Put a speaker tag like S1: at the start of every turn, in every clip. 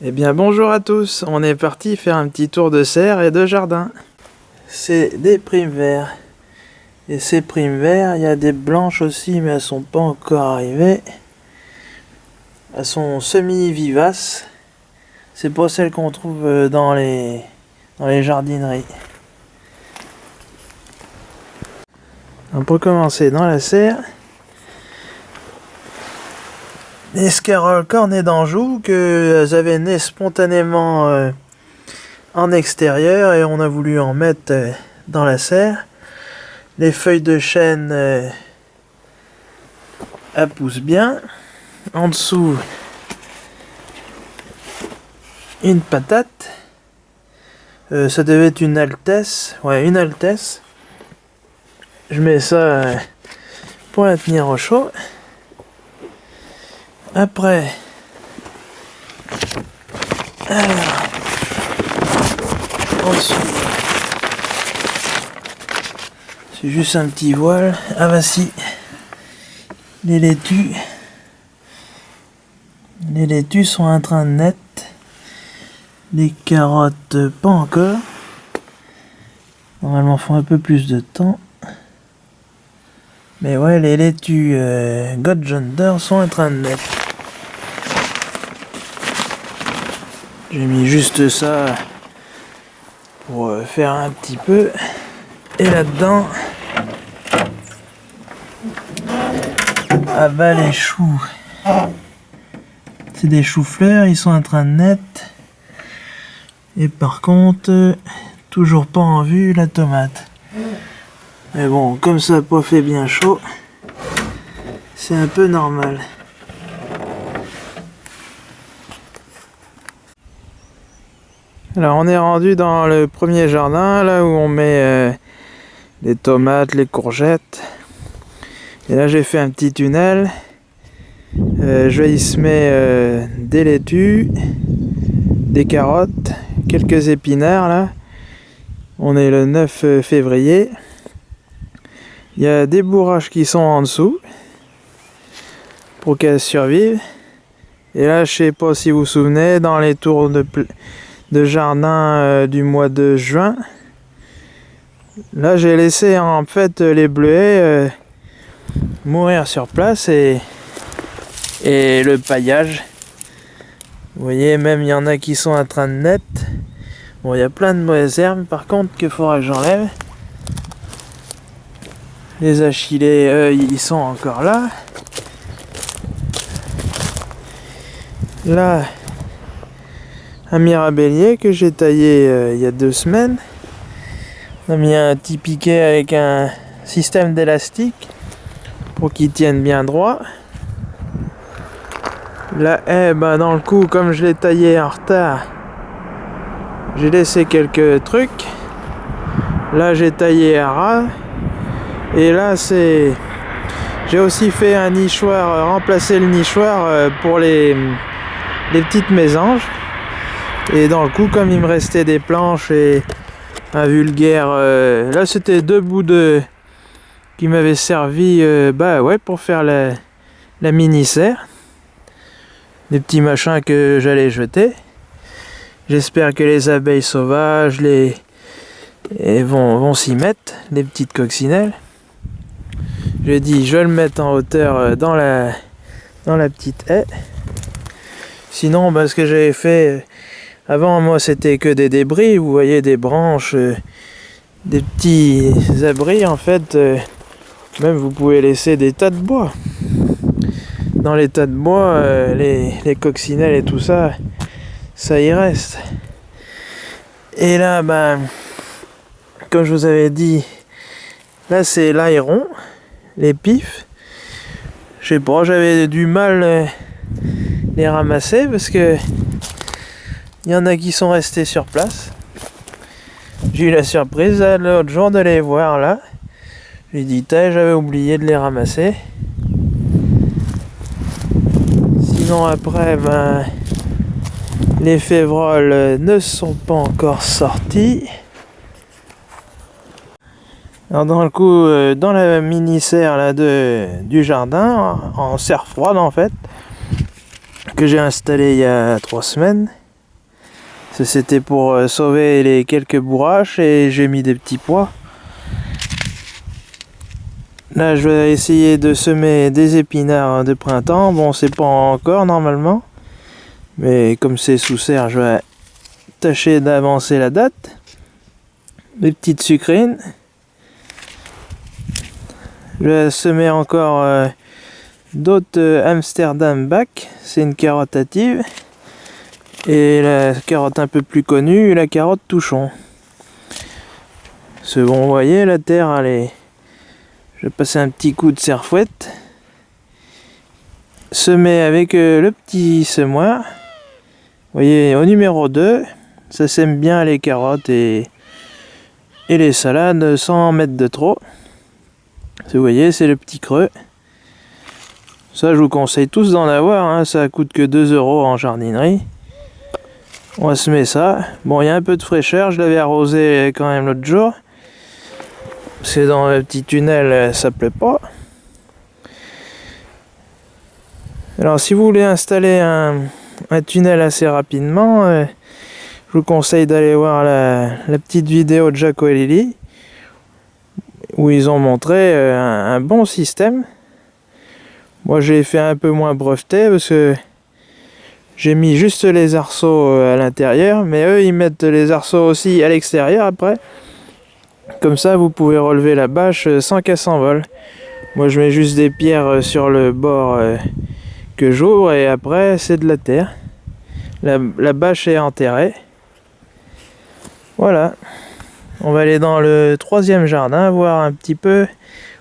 S1: Eh bien bonjour à tous, on est parti faire un petit tour de serre et de jardin. C'est des primes verts. Et ces primes verts, il y a des blanches aussi mais elles sont pas encore arrivées. Elles sont semi-vivaces. C'est pas celles qu'on trouve euh, dans les, dans les jardineries. On peut commencer dans la serre. Les scaroles cornets d'Anjou que elles avaient né spontanément euh, en extérieur et on a voulu en mettre euh, dans la serre? Les feuilles de chêne euh, elles poussent bien. En dessous, une patate. ça devait être une altesse. Ouais, une altesse. Je mets ça pour la tenir au chaud. Après, alors, c'est juste un petit voile. Ah bah si, les laitues, les laitues sont en train de naître. Les carottes, pas encore. Normalement, font un peu plus de temps. Mais ouais, les laitues euh, sont en train de naître. J'ai mis juste ça pour euh, faire un petit peu. Et là-dedans, ah bah les choux. C'est des choux-fleurs, ils sont en train de naître. Et par contre, toujours pas en vue la tomate. Mais bon, comme ça pas fait bien chaud, c'est un peu normal. Alors on est rendu dans le premier jardin, là où on met euh, les tomates, les courgettes. Et là j'ai fait un petit tunnel. Euh, je vais y semer euh, des laitues, des carottes, quelques épinards là. On est le 9 février. Il y a des bourrages qui sont en dessous pour qu'elles survivent. Et là, je sais pas si vous vous souvenez, dans les tours de, de jardin euh, du mois de juin. Là, j'ai laissé en fait les bleuets euh, mourir sur place et, le paillage. Vous voyez, même il y en a qui sont en train de naître. Bon, il y a plein de mauvaises herbes par contre qu'il faudra que j'enlève? Les achillés, ils sont encore là. Là, un mirabellier que j'ai taillé euh, il y a deux semaines. On a mis un petit piquet avec un système d'élastique pour qu'il tienne bien droit. La haie, ben, dans le coup, comme je l'ai taillé en retard, j'ai laissé quelques trucs. Là, j'ai taillé à ras. Et là, c'est... J'ai aussi fait un nichoir, euh, remplacer le nichoir euh, pour les, les petites mésanges. Et dans le coup, comme il me restait des planches et un vulgaire... Euh, là, c'était deux bouts de... qui m'avaient servi euh, bah ouais, pour faire la, mini-serre. Des petits machins que j'allais jeter. J'espère que les abeilles sauvages les vont, vont s'y mettre, les petites coccinelles. J'ai dit, je le mettre en hauteur euh, dans la, dans la petite haie. Sinon, bah, ce que j'avais fait avant, moi, c'était que des débris. Vous voyez des branches, euh, des petits abris, en fait. Euh, même, vous pouvez laisser des tas de bois. Dans les tas de bois, euh, les, coccinelles et tout ça, ça y reste. Et là, ben, comme je vous avais dit, là, c'est l'aéron, les pifs. Je sais pas, j'avais du mal les ramasser parce que il y en a qui sont restés sur place. J'ai eu la surprise l'autre jour de les voir là. J'ai dit, j'avais oublié de les ramasser. Sinon après, ben, les févroles ne sont pas encore sortis. Alors dans le coup, euh, dans la mini-serre de, du jardin, en serre froide en fait, que j'ai installé il y a trois semaines, C'était pour euh, sauver les quelques bourraches et j'ai mis des petits pois. Là, je vais essayer de semer des épinards de printemps. Bon, c'est pas encore normalement. Mais comme c'est sous serre, je vais tâcher d'avancer la date. Des petites sucrines. Je vais semer encore euh, d'autres euh, Amsterdam Back. C'est une carotte hâtive. Et la carotte un peu plus connue, la carotte touchon. Ce bon, vous voyez, la terre, elle est... Je vais passer un petit coup de serfouette. Semer avec euh, le petit semoir. Vous voyez, au numéro 2, ça sème bien les carottes et, et les salades sans mettre de trop. Vous voyez, c'est le petit creux. Ça, je vous conseille tous d'en avoir. Hein. Ça coûte que 2 euros en jardinerie. On va semer ça. Bon, il y a un peu de fraîcheur. Je l'avais arrosé quand même l'autre jour. C'est dans le petit tunnel, ça plaît pas. Alors, si vous voulez installer un, tunnel assez rapidement, euh, je vous conseille d'aller voir la, petite vidéo de Jaco et Lily où ils ont montré euh, un, bon système. Moi, j'ai fait un peu moins breveté parce que j'ai mis juste les arceaux euh, à l'intérieur, mais eux ils mettent les arceaux aussi à l'extérieur après. Comme ça vous pouvez relever la bâche euh, sans qu'elle s'envole. Moi je mets juste des pierres euh, sur le bord que j'ouvre et après c'est de la terre. La, la bâche est enterrée. Voilà. On va aller dans le troisième jardin, voir un petit peu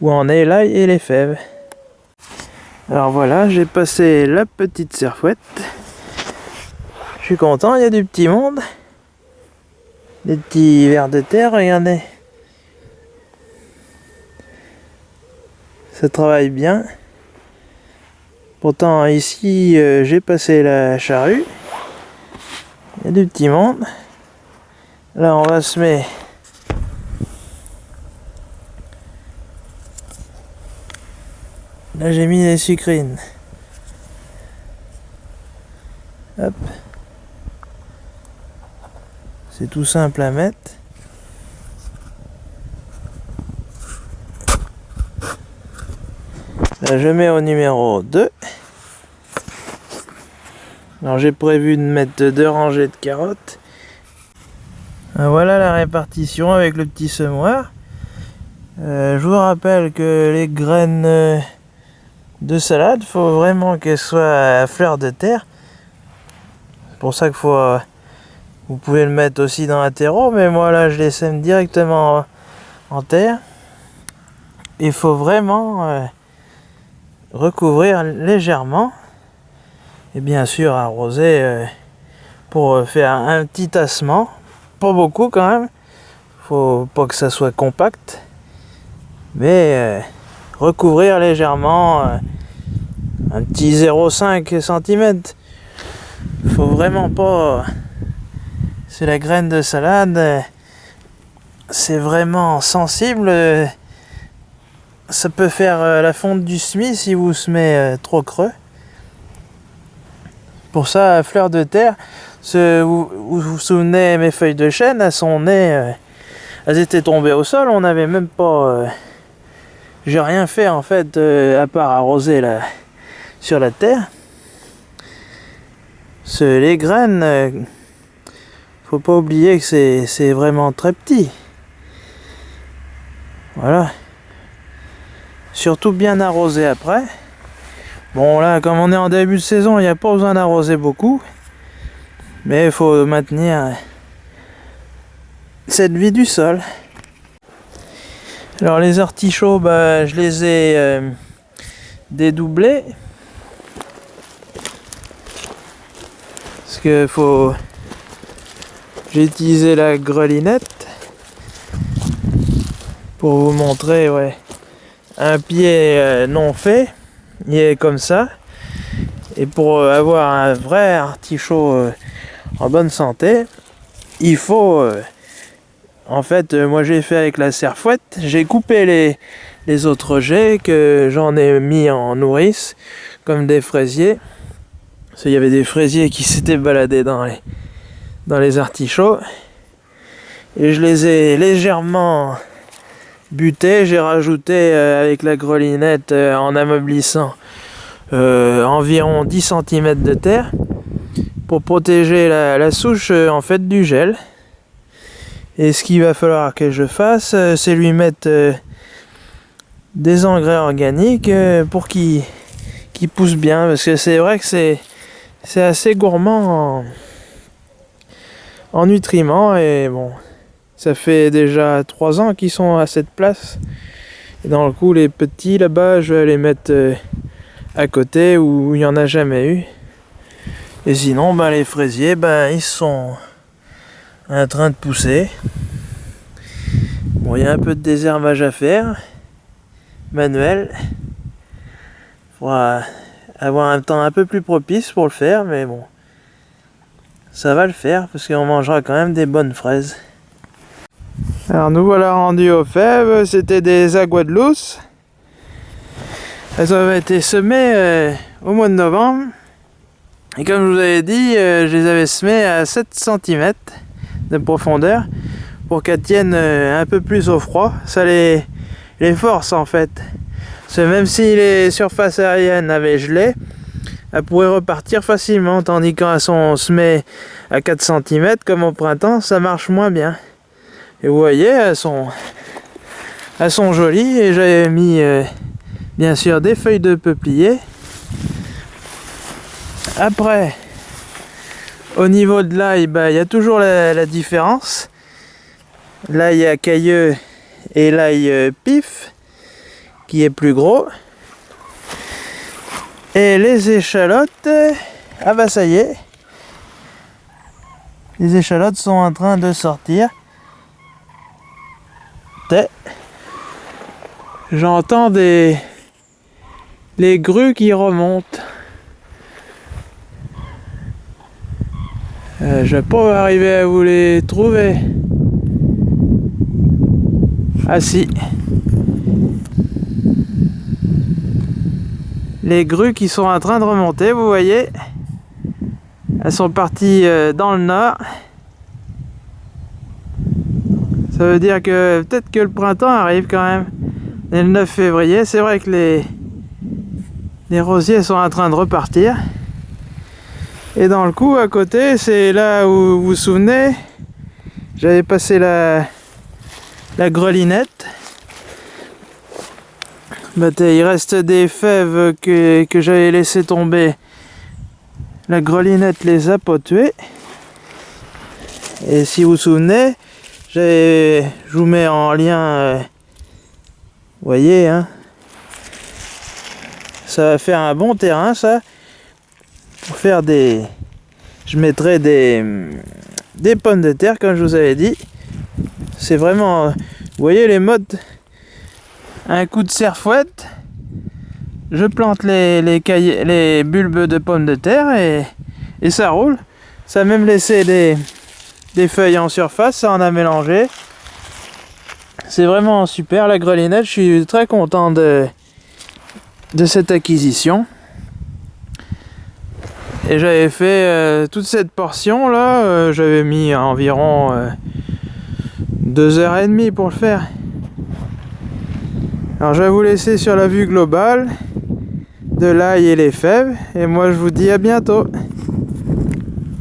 S1: où en est l'ail et les fèves. Alors voilà, j'ai passé la petite serfouette. Content, il y a du petit monde. Des petits vers de terre, regardez. Ça travaille bien. Pourtant ici euh, j'ai passé la charrue. Il y a du petit monde. Là on va se mettre Là j'ai mis les sucrines. Hop. C'est tout simple à mettre. Je mets au numéro 2. Alors j'ai prévu de mettre deux rangées de carottes. Voilà la répartition avec le petit semoir. Euh, je vous rappelle que les graines euh, de salade, faut vraiment qu'elles soient à fleur de terre. C'est pour ça qu'il faut euh, vous pouvez le mettre aussi dans un terreau, mais moi là je les sème directement en terre. Il faut vraiment euh, recouvrir légèrement et bien sûr arroser euh, pour faire un petit tassement. Pas beaucoup quand même. Faut pas que ça soit compact. Mais euh, recouvrir légèrement un petit 0,5 cm. Faut vraiment pas c'est la graine de salade. C'est vraiment sensible. Ça peut faire euh, la fonte du semis si vous semez euh, trop creux. Pour ça, fleur de terre, vous, vous souvenez mes feuilles de chêne, à son nez, euh, elles étaient tombées au sol. On n'avait même pas. J'ai rien fait en fait à part arroser sur la terre. les graines faut pas oublier que c'est vraiment très petit. Voilà. Surtout bien arrosé après. Bon là, comme on est en début de saison, il n'y a pas besoin d'arroser beaucoup. Mais il faut maintenir cette vie du sol. Alors les artichauts, bah, je les ai euh, dédoublés. Parce que faut j'ai utilisé la grelinette pour vous montrer un pied euh, non fait. Il est comme ça. Et pour euh, avoir un vrai artichaut euh, en bonne santé, il faut... en fait, moi j'ai fait avec la serfouette. J'ai coupé les, les autres jets que j'en ai mis en nourrice, comme des fraisiers. Parce qu'il y avait des fraisiers qui s'étaient baladés dans les, dans les artichauts. Et je les ai légèrement butés. J'ai rajouté euh, avec la grelinette euh, en ameublissant euh, environ 10 cm de terre pour protéger la, souche en fait du gel. Et ce qu'il va falloir que je fasse, c'est lui mettre des engrais organiques pour qu'il pousse bien. Parce que c'est vrai que c'est assez gourmand nutriments et bon ça fait déjà trois ans qu'ils sont à cette place. Et dans le coup les petits là-bas je vais les mettre euh, à côté où il n'y en a jamais eu. Et sinon ben, les fraisiers ben, ils sont en train de pousser. Bon il y a un peu de désherbage à faire. Manuel faudra avoir un temps un peu plus propice pour le faire mais bon ça va le faire parce qu'on mangera quand même des bonnes fraises. Alors nous voilà rendus aux fèves, c'était des aguadelousse. Elles avaient été semées euh, au mois de novembre. Et comme je vous avais dit, euh, je les avais semées à 7 cm de profondeur pour qu'elles tiennent euh, un peu plus au froid. Ça les, les force en fait. Parce que même si les surfaces aériennes avaient gelé, elle pourrait repartir facilement, tandis quand on se met à 4 cm comme au printemps, ça marche moins bien. Et vous voyez, elles sont, elles sont jolies et j'avais mis euh, bien sûr des feuilles de peuplier. Après, au niveau de l'ail, bah, il y a toujours la, différence. L'ail à cailleux et l'ail euh, pif, qui est plus gros. Et les échalotes, ah bah ça y est, les échalotes sont en train de sortir. J'entends des les grues qui remontent. Euh, je vais pas arriver à vous les trouver. Ah si. Les grues qui sont en train de remonter, vous voyez. Elles sont parties euh, dans le nord. Ça veut dire que peut-être que le printemps arrive quand même. Et le 9 février, c'est vrai que les, rosiers sont en train de repartir. Et dans le coup, à côté, c'est là où vous vous souvenez, j'avais passé la grelinette il reste des fèves que, j'avais laissé tomber. La grelinette les a pas. Et si vous vous souvenez, je vous mets en lien, euh, voyez, hein, ça va faire un bon terrain ça, pour faire des, je mettrai des, des pommes de terre comme je vous avais dit. C'est vraiment, vous voyez les modes un coup de serfouette, je plante les, les, bulbes de pommes de terre et, ça roule. Ça a même laissé des, des feuilles en surface, ça en a mélangé. C'est vraiment super la grelinette, je suis très content de, de cette acquisition. Et j'avais fait euh, toute cette portion là, euh, j'avais mis environ 2h30 euh, pour le faire. Alors je vais vous laisser sur la vue globale de l'ail et les fèves et moi je vous dis à bientôt.